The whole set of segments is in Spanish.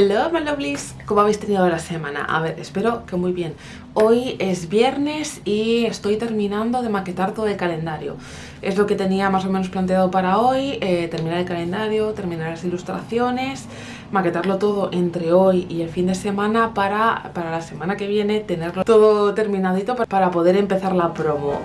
Hello my lovelies, ¿cómo habéis tenido la semana? A ver, espero que muy bien. Hoy es viernes y estoy terminando de maquetar todo el calendario. Es lo que tenía más o menos planteado para hoy eh, Terminar el calendario, terminar las ilustraciones Maquetarlo todo entre hoy y el fin de semana para, para la semana que viene Tenerlo todo terminadito para poder empezar la promo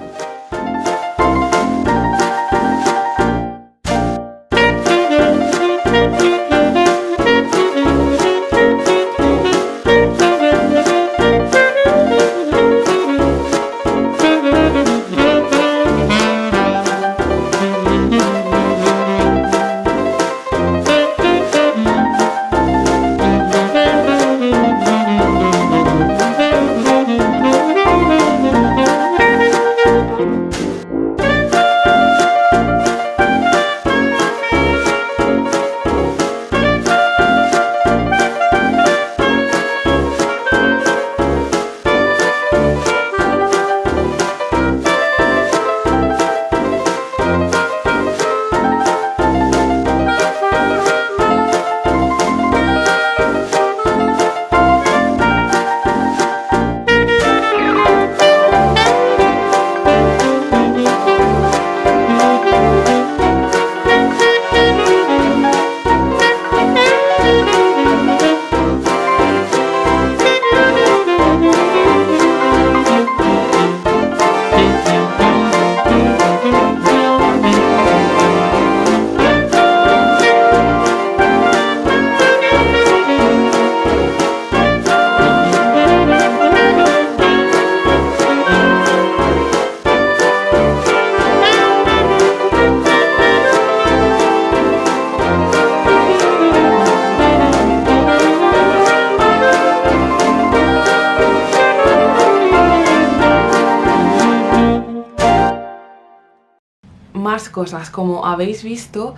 cosas, como habéis visto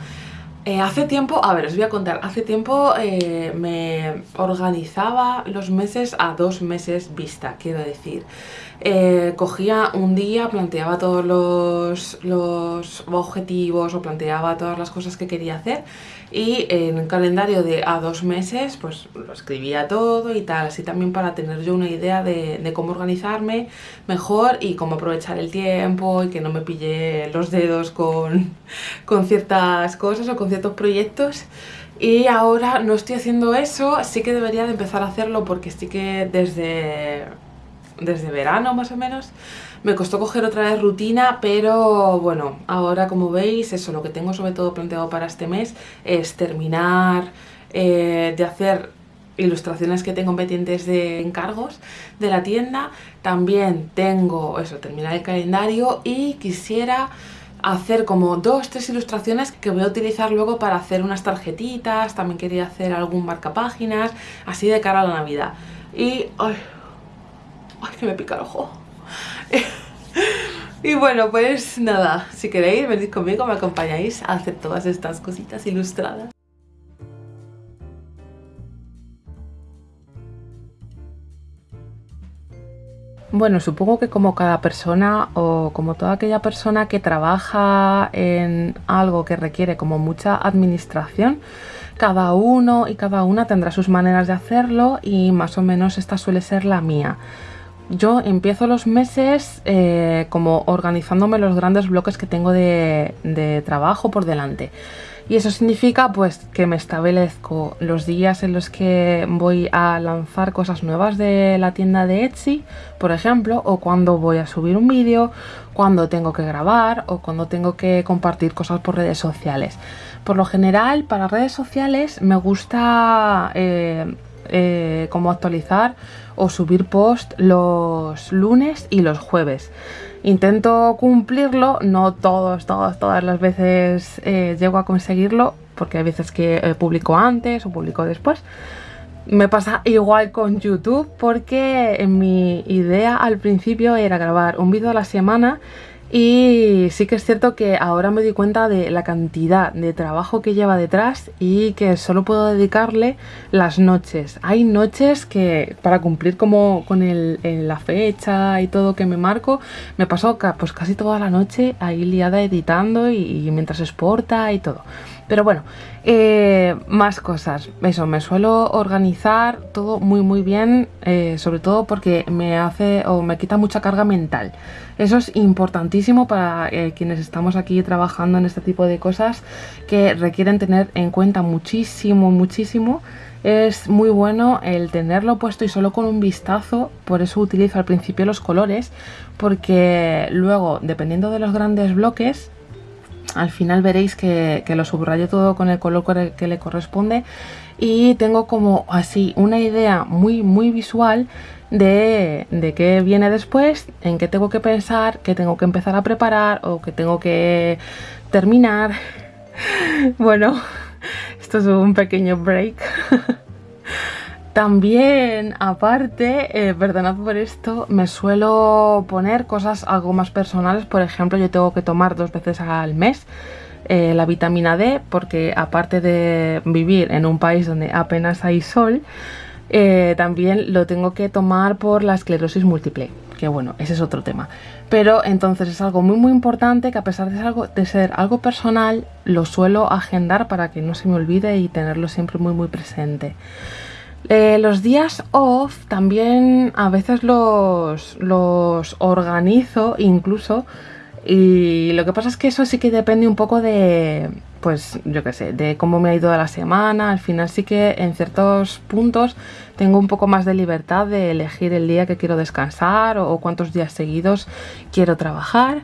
eh, hace tiempo, a ver, os voy a contar, hace tiempo eh, me organizaba los meses a dos meses vista, quiero decir. Eh, cogía un día, planteaba todos los, objetivos o planteaba todas las cosas que quería hacer y en un calendario de a dos meses pues lo escribía todo y tal, así también para tener yo una idea de, de cómo organizarme mejor y cómo aprovechar el tiempo y que no me pille los dedos con, con ciertas cosas o con ciertos proyectos. Y ahora no estoy haciendo eso, sí que debería de empezar a hacerlo porque sí que desde, desde verano más o menos me costó coger otra vez rutina, pero bueno, ahora como veis, eso lo que tengo sobre todo planteado para este mes es terminar eh, de hacer ilustraciones que tengo pendientes de encargos de la tienda. También tengo, eso, terminar el calendario y quisiera hacer como dos, tres ilustraciones que voy a utilizar luego para hacer unas tarjetitas, también quería hacer algún marcapáginas, así de cara a la Navidad. Y... ¡Ay! ¡Ay, que me pica el ojo! y bueno, pues nada, si queréis venid conmigo, me acompañáis a hacer todas estas cositas ilustradas. Bueno, supongo que como cada persona o como toda aquella persona que trabaja en algo que requiere como mucha administración, cada uno y cada una tendrá sus maneras de hacerlo y más o menos esta suele ser la mía. Yo empiezo los meses eh, como organizándome los grandes bloques que tengo de, trabajo por delante. Y eso significa pues que me establezco los días en los que voy a lanzar cosas nuevas de la tienda de Etsy, por ejemplo, o cuando voy a subir un vídeo, cuando tengo que grabar o cuando tengo que compartir cosas por redes sociales. Por lo general, para redes sociales me gusta eh, eh, como actualizar o subir post los lunes y los jueves. Intento cumplirlo, no todos, todas, todas las veces eh, llego a conseguirlo, porque hay veces que eh, publico antes o publico después. Me pasa igual con YouTube porque mi idea al principio era grabar un vídeo a la semana y sí que es cierto que ahora me doy cuenta de la cantidad de trabajo que lleva detrás y que solo puedo dedicarle las noches. Hay noches que para cumplir como con la fecha y todo que me marco, me paso pues casi toda la noche ahí liada editando y, mientras exporta y todo. Pero bueno, eh, más cosas. Eso, me suelo organizar todo muy muy bien, eh, sobre todo porque me hace o me quita mucha carga mental. Eso es importantísimo para eh, quienes estamos aquí trabajando en este tipo de cosas que requieren tener en cuenta muchísimo, muchísimo. Es muy bueno el tenerlo puesto y solo con un vistazo, por eso utilizo al principio los colores, porque luego, dependiendo de los grandes bloques, al final veréis que, lo subrayo todo con el color que le corresponde y tengo como así una idea muy muy visual de, de qué viene después, en qué tengo que pensar, qué tengo que empezar a preparar o qué tengo que terminar. Bueno, esto es un pequeño break. También, aparte, eh, perdonad por esto, me suelo poner cosas algo más personales. Por ejemplo, yo tengo que tomar dos veces al mes eh, la vitamina D porque aparte de vivir en un país donde apenas hay sol, eh, también lo tengo que tomar por la esclerosis múltiple, que bueno, ese es otro tema. Pero entonces es algo muy muy importante que a pesar de ser algo, de ser algo personal, lo suelo agendar para que no se me olvide y tenerlo siempre muy muy presente. Eh, los días off también a veces los, los organizo incluso y lo que pasa es que eso sí que depende un poco de, pues yo qué sé, de cómo me ha ido la semana. Al final sí que en ciertos puntos tengo un poco más de libertad de elegir el día que quiero descansar o cuántos días seguidos quiero trabajar.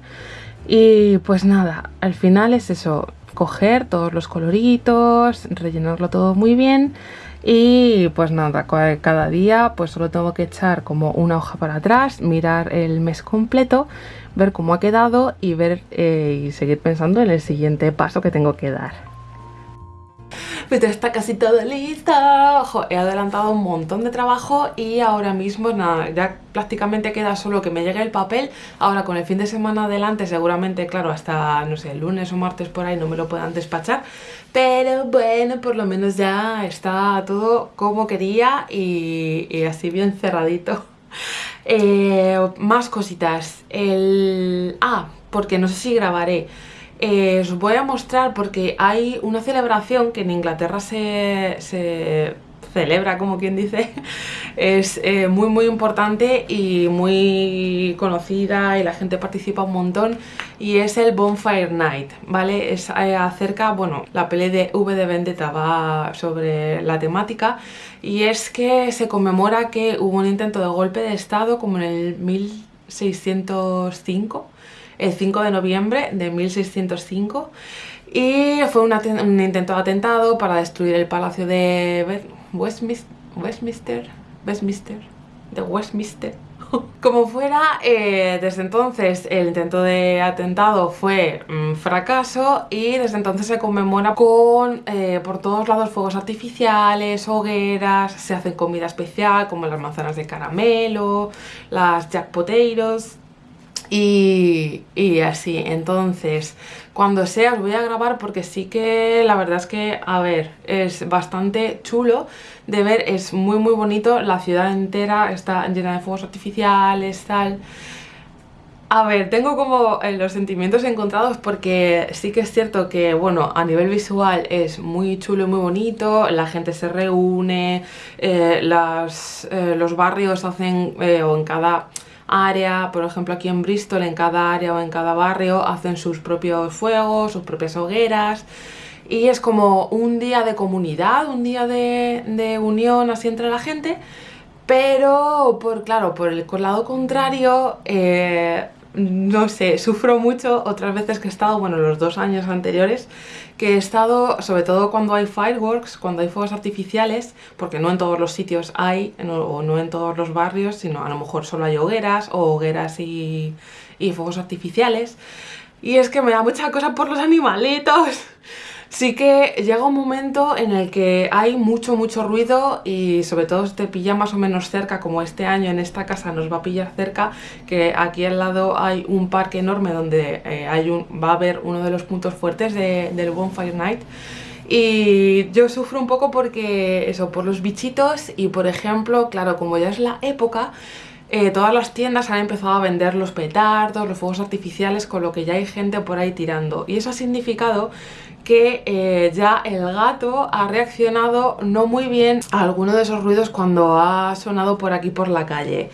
Y pues nada, al final es eso, coger todos los coloritos, rellenarlo todo muy bien y pues nada, cada día pues solo tengo que echar como una hoja para atrás, mirar el mes completo, ver cómo ha quedado y ver eh, y seguir pensando en el siguiente paso que tengo que dar. Pues está casi todo listo. he adelantado un montón de trabajo y ahora mismo nada, ya prácticamente queda solo que me llegue el papel. Ahora con el fin de semana adelante seguramente, claro, hasta, no sé, lunes o martes por ahí no me lo puedan despachar. Pero bueno, por lo menos ya está todo como quería y, así bien cerradito. Eh, más cositas. El... Ah, porque no sé si grabaré. Eh, os voy a mostrar porque hay una celebración que en Inglaterra se, celebra, como quien dice, es eh, muy muy importante y muy conocida y la gente participa un montón. Y es el Bonfire Night, ¿vale? Es eh, acerca, bueno, la peli de V de Vendetta va sobre la temática. Y es que se conmemora que hubo un intento de golpe de estado como en el 1605 el 5 de noviembre de 1605 y fue un intento de atentado para destruir el palacio de Westminster, Westminster, Westminster, de Westminster. Como fuera, eh, desde entonces el intento de atentado fue un fracaso y desde entonces se conmemora con eh, por todos lados fuegos artificiales, hogueras, se hace comida especial como las manzanas de caramelo, las jack potatoes, y, así, entonces, cuando sea os voy a grabar porque sí que la verdad es que, a ver, es bastante chulo de ver, es muy muy bonito, la ciudad entera está llena de fuegos artificiales, tal... A ver, tengo como eh, los sentimientos encontrados porque sí que es cierto que, bueno, a nivel visual es muy chulo y muy bonito, la gente se reúne, eh, las, eh, los barrios hacen, o en cada área, por ejemplo aquí en Bristol, en cada área o en cada barrio hacen sus propios fuegos, sus propias hogueras y es como un día de comunidad, un día de, unión así entre la gente pero por claro, por el lado contrario eh, no sé, sufro mucho otras veces que he estado, bueno, los dos años anteriores, que he estado, sobre todo cuando hay fireworks, cuando hay fuegos artificiales, porque no en todos los sitios hay, o no en todos los barrios, sino a lo mejor solo hay hogueras, o hogueras y, y fuegos artificiales, y es que me da mucha cosa por los animalitos. Sí que llega un momento en el que hay mucho, mucho ruido y sobre todo te pilla más o menos cerca, como este año en esta casa nos va a pillar cerca, que aquí al lado hay un parque enorme donde eh, hay un, va a haber uno de los puntos fuertes del Bonfire Night. Y yo sufro un poco porque eso, por los bichitos y por ejemplo, claro, como ya es la época, eh, todas las tiendas han empezado a vender los petardos, los fuegos artificiales, con lo que ya hay gente por ahí tirando. Y eso ha significado que eh, ya el gato ha reaccionado no muy bien a alguno de esos ruidos cuando ha sonado por aquí por la calle.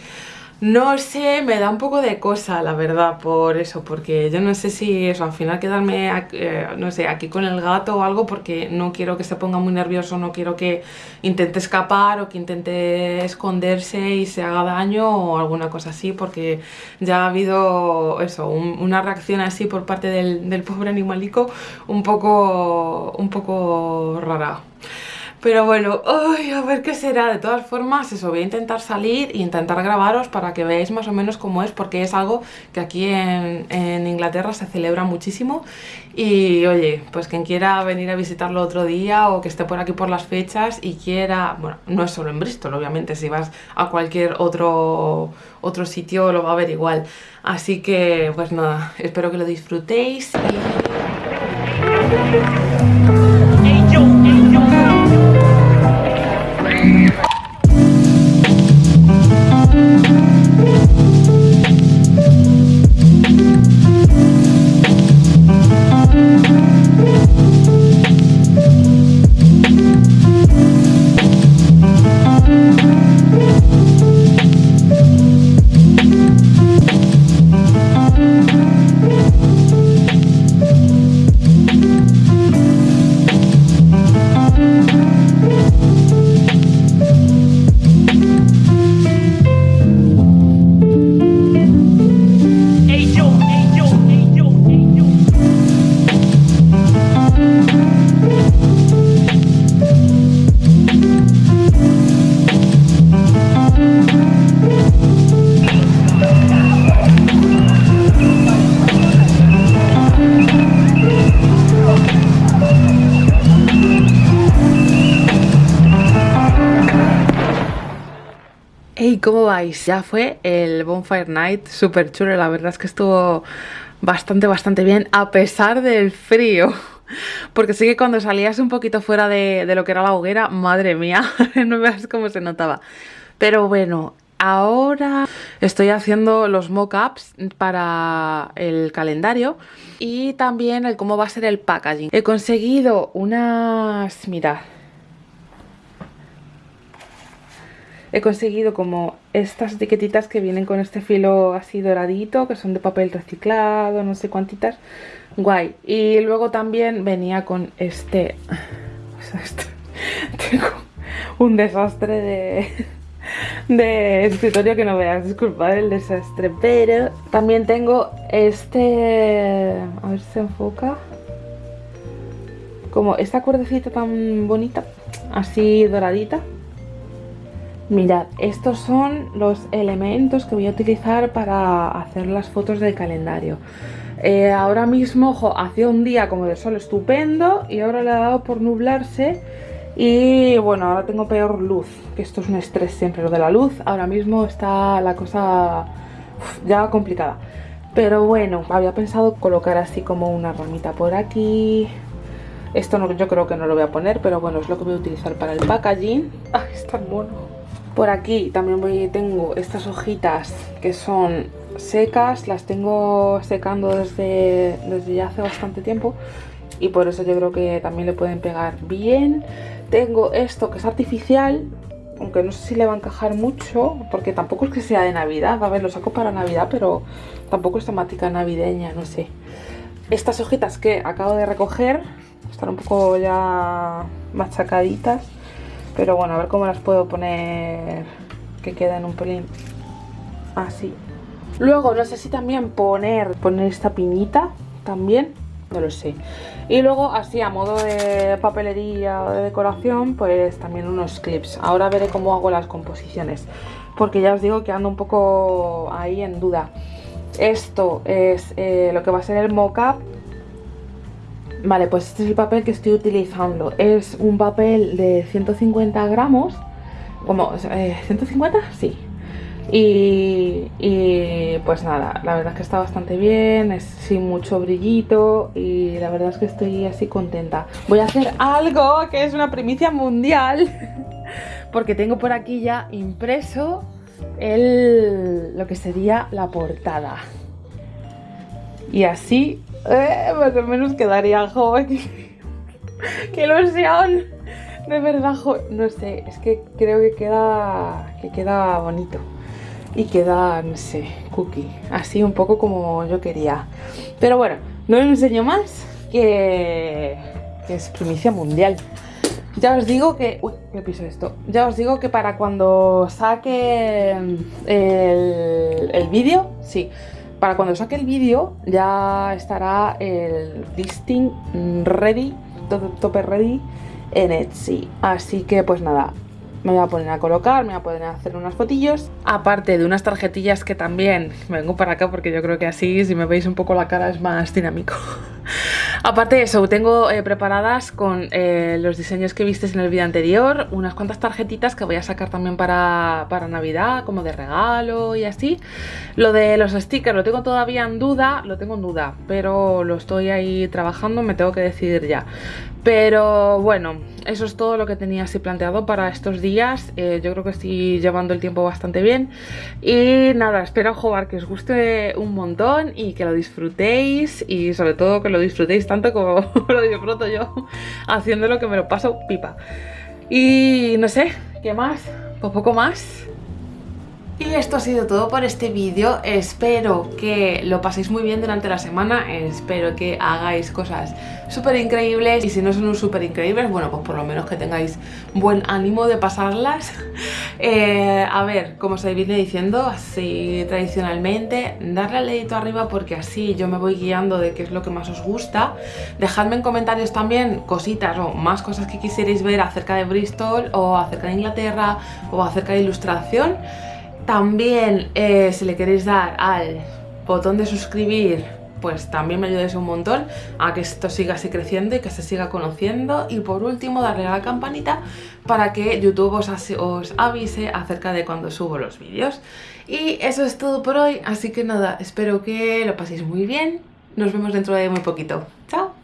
No sé, me da un poco de cosa, la verdad, por eso, porque yo no sé si eso, al final quedarme, eh, no sé, aquí con el gato o algo, porque no quiero que se ponga muy nervioso, no quiero que intente escapar o que intente esconderse y se haga daño o alguna cosa así, porque ya ha habido eso, una reacción así por parte del, del pobre animalico un poco, un poco rara. Pero bueno, ay, a ver qué será. De todas formas, eso, voy a intentar salir e intentar grabaros para que veáis más o menos cómo es, porque es algo que aquí en, Inglaterra se celebra muchísimo. Y oye, pues quien quiera venir a visitarlo otro día o que esté por aquí por las fechas y quiera, bueno, no es solo en Bristol, obviamente, si vas a cualquier otro, otro sitio lo va a ver igual. Así que, pues nada, espero que lo disfrutéis ¿cómo vais? Ya fue el Bonfire Night, súper chulo, la verdad es que estuvo bastante, bastante bien, a pesar del frío. Porque sí que cuando salías un poquito fuera de, lo que era la hoguera, madre mía, no veas cómo se notaba. Pero bueno, ahora estoy haciendo los mock-ups para el calendario y también el cómo va a ser el packaging. He conseguido unas... mirad he conseguido como estas etiquetitas que vienen con este filo así doradito, que son de papel reciclado, no sé cuántitas, guay. Y luego también venía con este, tengo un desastre de, de escritorio que no veas, disculpad el desastre, pero también tengo este, a ver si se enfoca, como esta cuerdecita tan bonita, así doradita, Mirad, estos son los elementos que voy a utilizar para hacer las fotos del calendario. Eh, ahora mismo, ojo, hacía un día como de sol estupendo y ahora le ha dado por nublarse y bueno, ahora tengo peor luz, que esto es un estrés siempre lo de la luz. Ahora mismo está la cosa ya complicada. Pero bueno, había pensado colocar así como una ramita por aquí. Esto no, yo creo que no lo voy a poner, pero bueno, es lo que voy a utilizar para el packaging. ¡Ay, es tan mono! Por aquí también voy, tengo estas hojitas que son secas, las tengo secando desde, desde ya hace bastante tiempo y por eso yo creo que también le pueden pegar bien. Tengo esto que es artificial, aunque no sé si le va a encajar mucho, porque tampoco es que sea de Navidad, a ver, lo saco para Navidad, pero tampoco es temática navideña, no sé. Estas hojitas que acabo de recoger, están un poco ya machacaditas, pero bueno, a ver cómo las puedo poner que queden un pelín así. Luego, no sé si también poner, poner esta pinita también, no lo sé. Y luego, así a modo de papelería o de decoración, pues también unos clips. Ahora veré cómo hago las composiciones, porque ya os digo que ando un poco ahí en duda. Esto es eh, lo que va a ser el mock-up Vale, pues este es el papel que estoy utilizando. Es un papel de 150 gramos. Como, eh, ¿150? Sí. Y, y, pues nada, la verdad es que está bastante bien, es sin mucho brillito y la verdad es que estoy así contenta. Voy a hacer algo que es una primicia mundial porque tengo por aquí ya impreso el, lo que sería la portada. Y así, eh, más o menos quedaría joven. ¡Qué ilusión! De verdad, no sé, es que creo que queda, que queda bonito. Y queda, no sé, cookie. Así un poco como yo quería. Pero bueno, no me enseño más que, que es primicia mundial. Ya os digo que... Uy, ¿qué piso esto? Ya os digo que para cuando saque el, el vídeo, sí, para cuando saque el vídeo ya estará el listing ready, tope ready en Etsy. Así que pues nada, me voy a poner a colocar, me voy a poner a hacer unas fotillos. Aparte de unas tarjetillas que también vengo para acá porque yo creo que así, si me veis un poco la cara, es más dinámico. Aparte de eso, tengo eh, preparadas con eh, los diseños que vistes en el vídeo anterior, unas cuantas tarjetitas que voy a sacar también para, para Navidad, como de regalo y así. Lo de los stickers lo tengo todavía en duda, lo tengo en duda, pero lo estoy ahí trabajando, me tengo que decidir ya. Pero bueno, eso es todo lo que tenía así planteado para estos días. Eh, yo creo que estoy llevando el tiempo bastante bien. Y nada, espero jugar que os guste un montón y que lo disfrutéis. Y sobre todo que lo disfrutéis tanto como lo disfruto yo haciéndolo que me lo paso pipa. Y no sé, ¿qué más? Pues poco más. Y esto ha sido todo por este vídeo, espero que lo paséis muy bien durante la semana, espero que hagáis cosas súper increíbles y si no son súper increíbles, bueno pues por lo menos que tengáis buen ánimo de pasarlas. Eh, a ver, como os viene diciendo, así tradicionalmente, darle al dedito arriba porque así yo me voy guiando de qué es lo que más os gusta. Dejadme en comentarios también cositas o más cosas que quisierais ver acerca de Bristol o acerca de Inglaterra o acerca de ilustración. También eh, si le queréis dar al botón de suscribir pues también me ayudáis un montón a que esto siga así creciendo y que se siga conociendo. Y por último darle a la campanita para que YouTube os, os avise acerca de cuando subo los vídeos. Y eso es todo por hoy, así que nada, espero que lo paséis muy bien. Nos vemos dentro de muy poquito, chao